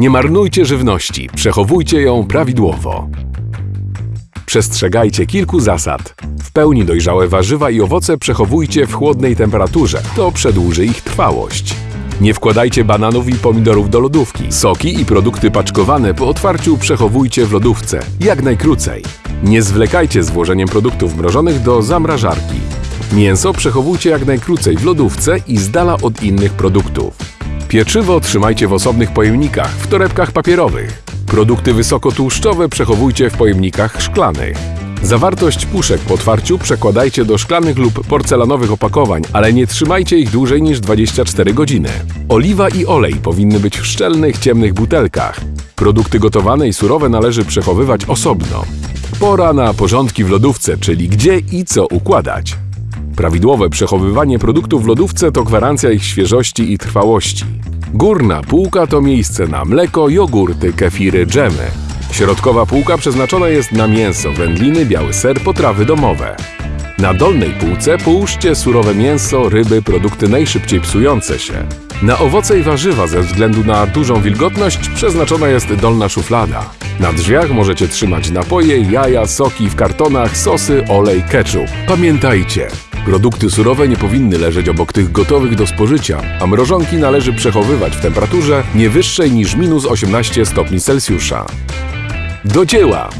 Nie marnujcie żywności, przechowujcie ją prawidłowo. Przestrzegajcie kilku zasad. W pełni dojrzałe warzywa i owoce przechowujcie w chłodnej temperaturze. To przedłuży ich trwałość. Nie wkładajcie bananów i pomidorów do lodówki. Soki i produkty paczkowane po otwarciu przechowujcie w lodówce, jak najkrócej. Nie zwlekajcie z włożeniem produktów mrożonych do zamrażarki. Mięso przechowujcie jak najkrócej w lodówce i z dala od innych produktów. Pieczywo trzymajcie w osobnych pojemnikach, w torebkach papierowych. Produkty wysokotłuszczowe przechowujcie w pojemnikach szklanych. Zawartość puszek po otwarciu przekładajcie do szklanych lub porcelanowych opakowań, ale nie trzymajcie ich dłużej niż 24 godziny. Oliwa i olej powinny być w szczelnych, ciemnych butelkach. Produkty gotowane i surowe należy przechowywać osobno. Pora na porządki w lodówce, czyli gdzie i co układać. Prawidłowe przechowywanie produktów w lodówce to gwarancja ich świeżości i trwałości. Górna półka to miejsce na mleko, jogurty, kefiry, dżemy. Środkowa półka przeznaczona jest na mięso, wędliny, biały ser, potrawy domowe. Na dolnej półce połóżcie surowe mięso, ryby, produkty najszybciej psujące się. Na owoce i warzywa ze względu na dużą wilgotność przeznaczona jest dolna szuflada. Na drzwiach możecie trzymać napoje, jaja, soki w kartonach, sosy, olej, ketchup. Pamiętajcie, produkty surowe nie powinny leżeć obok tych gotowych do spożycia, a mrożonki należy przechowywać w temperaturze nie wyższej niż minus 18 stopni Celsjusza. Do dzieła!